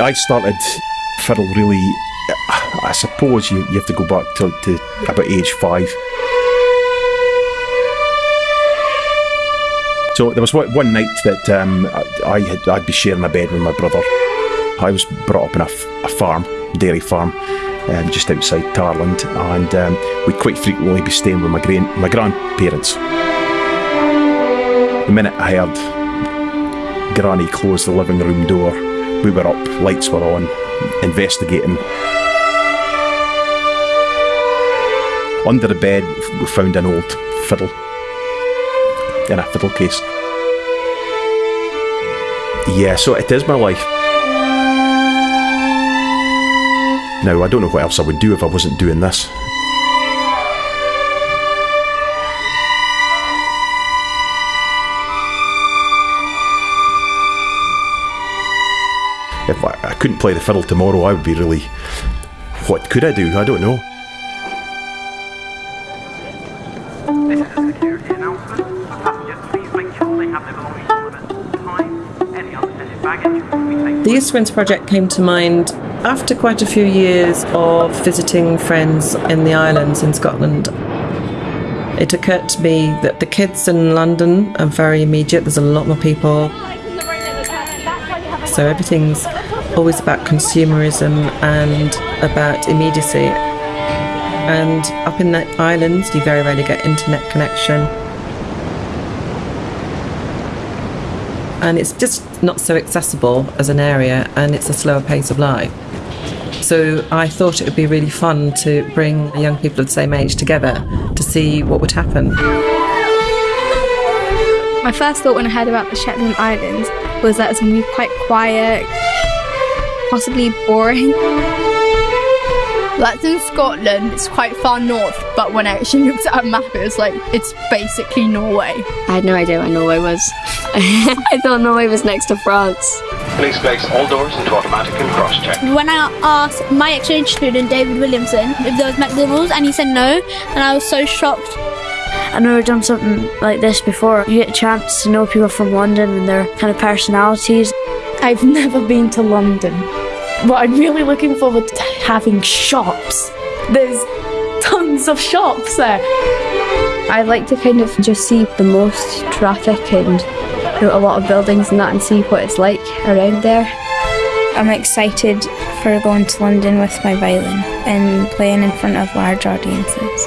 I started fiddle really. I suppose you, you have to go back to, to about age five. So there was one night that um, I had, I'd be sharing a bed with my brother. I was brought up in a, a farm, dairy farm, um, just outside Tarland, and um, we'd quite frequently be staying with my gran- my grandparents. The minute I heard Granny close the living room door, we were up, lights were on, investigating. Under the bed, we found an old fiddle in a fiddle case. Yeah, so it is my life. Now, I don't know what else I would do if I wasn't doing this. If I, I couldn't play the fiddle tomorrow, I would be really. What could I do? I don't know. The East Winds project came to mind after quite a few years of visiting friends in the islands in Scotland. It occurred to me that the kids in London are very immediate, there's a lot more people, so everything's always about consumerism and about immediacy. And up in the islands, you very rarely get internet connection. And it's just not so accessible as an area, and it's a slower pace of life. So I thought it would be really fun to bring young people of the same age together to see what would happen. My first thought when I heard about the Shetland Islands was that it's going to be quite quiet, possibly boring. That's in Scotland. It's quite far north, but when I actually looked at a map, it was like it's basically Norway. I had no idea where Norway was. I thought Norway was next to France. Please place all doors into automatic and cross-check. When I asked my exchange student David Williamson if there was McDonald's and he said no, and I was so shocked. I've never done something like this before. You get a chance to know people from London and their kind of personalities. I've never been to London, but I'm really looking forward to having shops. There's tons of shops there. I'd like to kind of just see the most traffic and you know, a lot of buildings and that and see what it's like around there. I'm excited for going to London with my violin and playing in front of large audiences.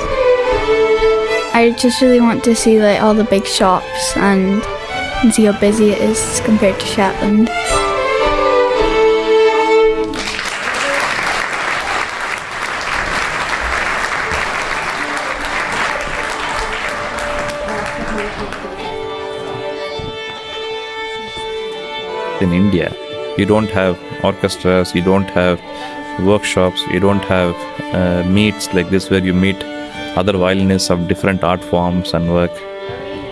I just really want to see like all the big shops and, and see how busy it is compared to Shetland. In India. You don't have orchestras, you don't have workshops, you don't have uh, meets like this where you meet other violinists of different art forms and work.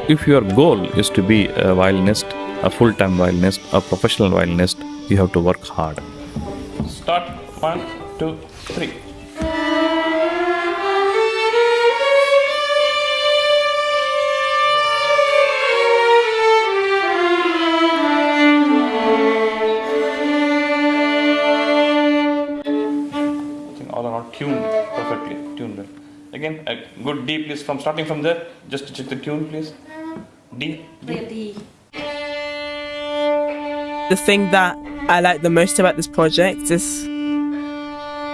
If your goal is to be a violinist, a full time violinist, a professional violinist, you have to work hard. Start one, two, three. A good d please from starting from there. Just to check the tune please. D d. The thing that I like the most about this project is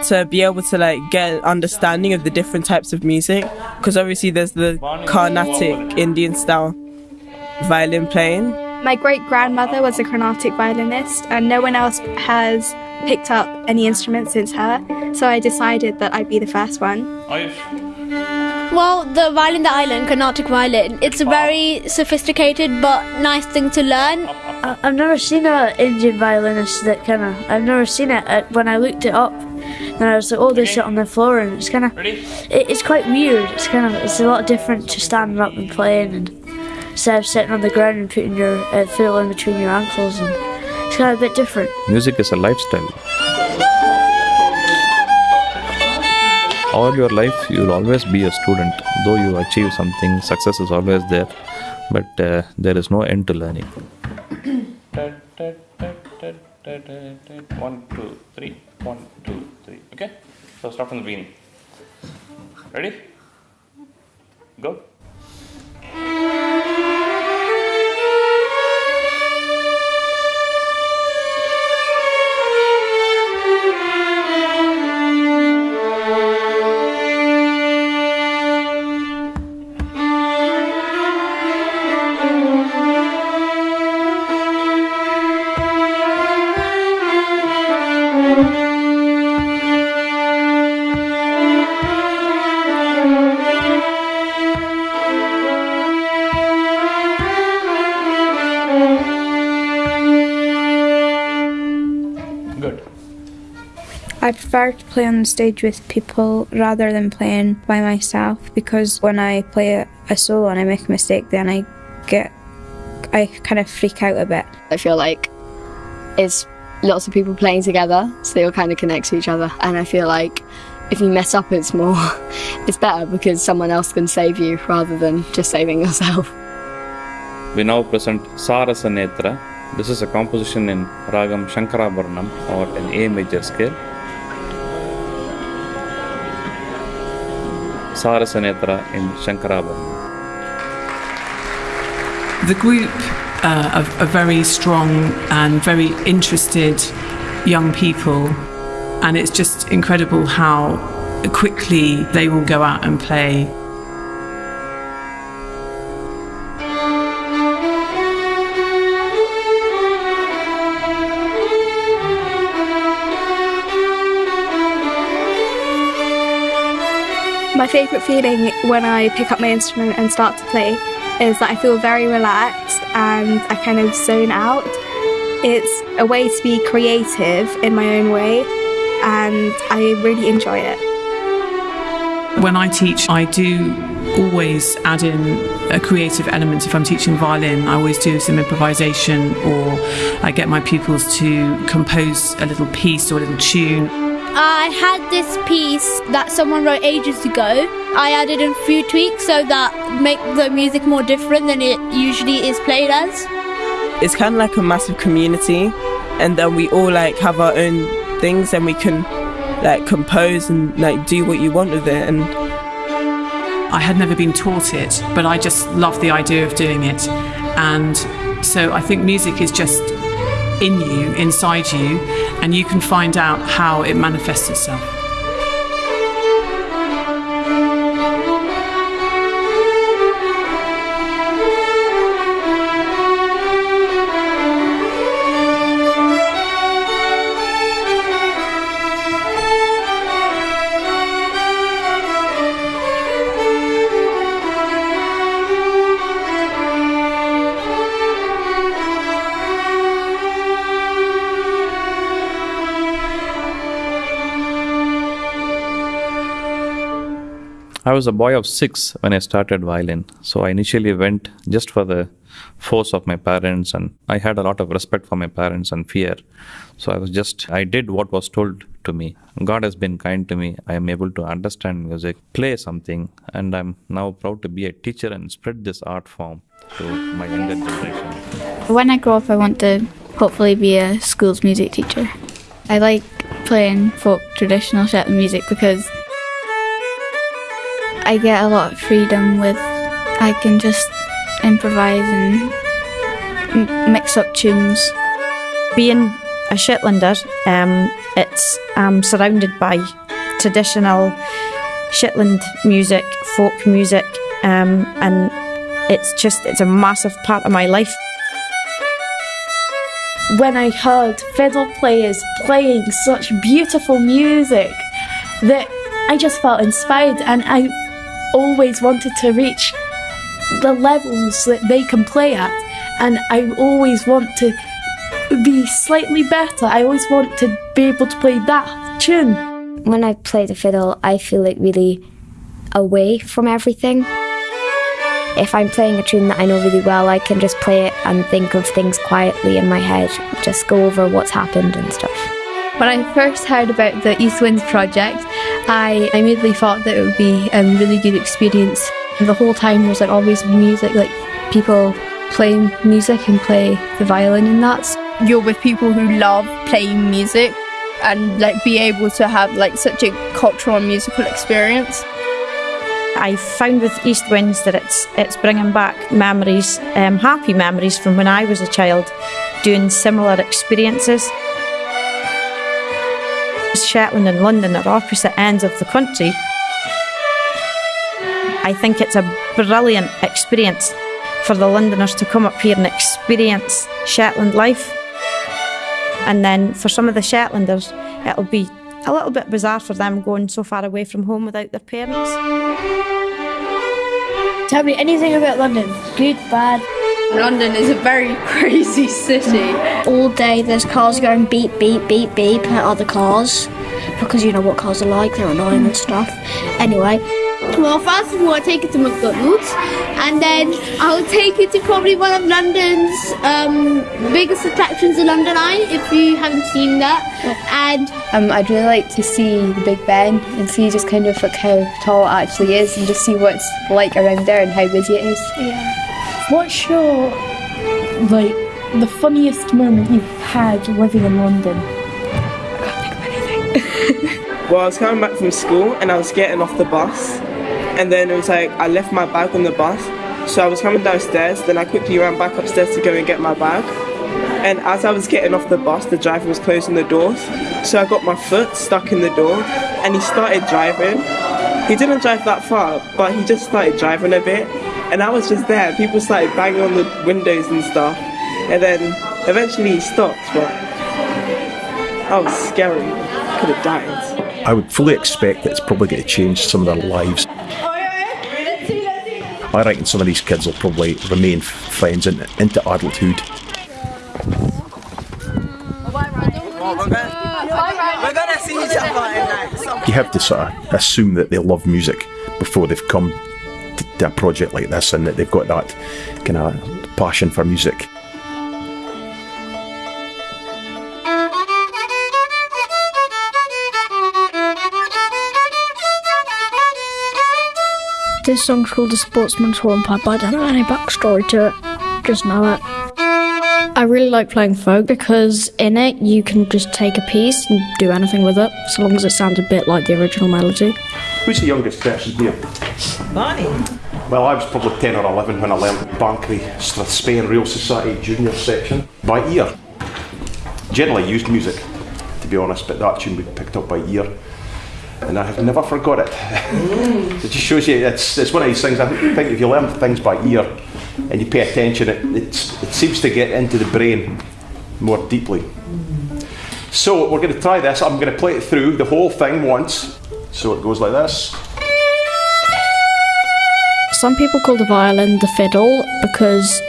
to be able to like get an understanding of the different types of music because obviously there's the Carnatic Indian style violin playing. My great grandmother was a Carnatic violinist, and no one else has picked up any instrument since her, so I decided that I'd be the first one. Well, the violin, the island, Carnatic violin, it's a very sophisticated but nice thing to learn. I- I've never seen an Indian violinist that kind of. I've never seen it. Uh, When I looked it up, and I was like, oh, they sit on the floor, and it's kind of. It, it's quite weird. It's kind of. It's a lot different to standing up and playing, and instead of sitting on the ground and putting your uh, fiddle in between your ankles, and it's kind of a bit different. music is a lifestyle all your life you will always be a student though you achieve something success is always there but uh, there is no end to learning. One, two, three. One, two, three. Okay? So start from the beginning. Ready? Go. I prefer to play on the stage with people rather than playing by myself because when I play a, a solo and I make a mistake, then I get, I kind of freak out a bit. I feel like it's lots of people playing together, so they all kind of connect to each other. And I feel like if you mess up, it's more, it's better because someone else can save you rather than just saving yourself. We now present Sarasa Netra. This is a composition in Ragam Shankarabharanam or an A major scale. Sarasa Netra in. The group uh, are, are very strong and very interested young people, and it's just incredible how quickly they will go out and play. My favourite feeling when I pick up my instrument and start to play is that I feel very relaxed and I kind of zone out. It's a way to be creative in my own way and I really enjoy it. When I teach, I do always add in a creative element. If I'm teaching violin, I always do some improvisation or I get my pupils to compose a little piece or a little tune. I had this piece that someone wrote ages ago. I added a few tweaks so that make the music more different than it usually is played as. It's kind of like a massive community, and then we all like have our own things, and we can like compose and like do what you want with it. And I had never been taught it, but I just love the idea of doing it. And so I think music is just in you, inside you, and you can find out how it manifests itself. I was a boy of six when I started violin, so I initially went just for the force of my parents, and I had a lot of respect for my parents and fear. So I was just, I did what was told to me. God has been kind to me. I am able to understand music, play something, and I'm now proud to be a teacher and spread this art form to my younger generation. When I grow up, I want to hopefully be a school's music teacher. I like playing folk traditional Shetland music because I get a lot of freedom with I can just improvise and m- mix up tunes. Being a Shetlander, um, it's I'm surrounded by traditional Shetland music, folk music, um, and it's just it's a massive part of my life. When I heard fiddle players playing such beautiful music that I just felt inspired and I always wanted to reach the levels that they can play at and I always want to be slightly better. I always want to be able to play that tune. When I play the fiddle, I feel like really away from everything. If I'm playing a tune that I know really well, I can just play it and think of things quietly in my head, just go over what's happened and stuff. When I first heard about the East Winds project, I immediately thought that it would be a really good experience. The whole time there's like always music, like people playing music and play the violin and that. you're with people who love playing music and like be able to have like such a cultural and musical experience. I found with East Winds that it's it's bringing back memories, um, happy memories from when I was a child, doing similar experiences. Shetland and London are opposite ends of the country. I think it's a brilliant experience for the Londoners to come up here and experience Shetland life. And then for some of the Shetlanders, it'll be a little bit bizarre for them going so far away from home without their parents. Tell me anything about London. Good, bad. London is a very crazy city. All day there's cars going beep, beep, beep, beep at other cars because you know what cars are like, they're annoying and stuff. Anyway. Well, first of all, I take it to McDonald's, and then I'll take it to probably one of London's um, biggest attractions, the London Eye, if you haven't seen that. And Um, I'd really like to see the Big Ben and see just kind of like how tall it actually is and just see what it's like around there and how busy it is. Yeah. What's your like the funniest moment you've had living in London? I can't think of anything. well, I was coming back from school and I was getting off the bus, and then it was like I left my bag on the bus, so I was coming downstairs. Then I quickly ran back upstairs to go and get my bag. And as I was getting off the bus, the driver was closing the doors, so I got my foot stuck in the door, and he started driving. He didn't drive that far, but he just started driving a bit, and I was just there. People started banging on the windows and stuff, and then eventually he stopped, but that was scary. Could have died. I would fully expect that it's probably going to change some of their lives. I reckon some of these kids will probably remain friends in, into adulthood. You have to sort of assume that they love music before they've come to, to a project like this and that they've got that kind of passion for music. This song's called The Sportsman's Hornpipe, but I don't know any backstory to it. Just know it. I really like playing folk because in it you can just take a piece and do anything with it, so long as it sounds a bit like the original melody. Who's the youngest person here? Barney. Well, I was probably 10 or 11 when I learned Banchory Strathspey Reel Society junior section by ear. Generally used music, to be honest, but that tune we picked up by ear. And I have never forgot it. Mm. it just shows you, it's, it's one of these things, I think if you learn things by ear and you pay attention, it, it's, it seems to get into the brain more deeply. Mm. So we're going to try this. I'm going to play it through the whole thing once. So it goes like this. Some people call the violin the fiddle because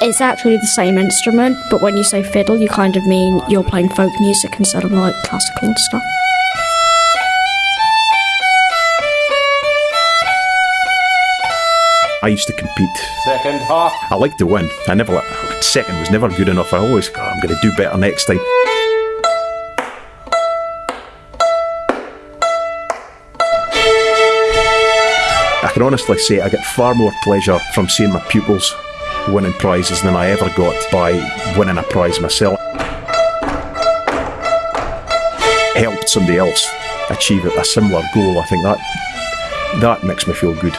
it's actually the same instrument, but when you say fiddle, you kind of mean you're playing folk music instead of like classical and stuff. I used to compete. Second half. I like to win. I never second was never good enough. I always go, I'm going to do better next time. Can honestly say I get far more pleasure from seeing my pupils winning prizes than I ever got by winning a prize myself. Helped somebody else achieve a similar goal. I think that that makes me feel good.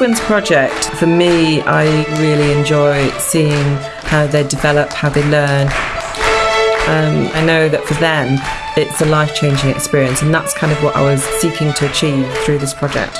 Winds project, for me, I really enjoy seeing how they develop, how they learn. Um, I know that for them, it's a life changing experience, and that's kind of what I was seeking to achieve through this project.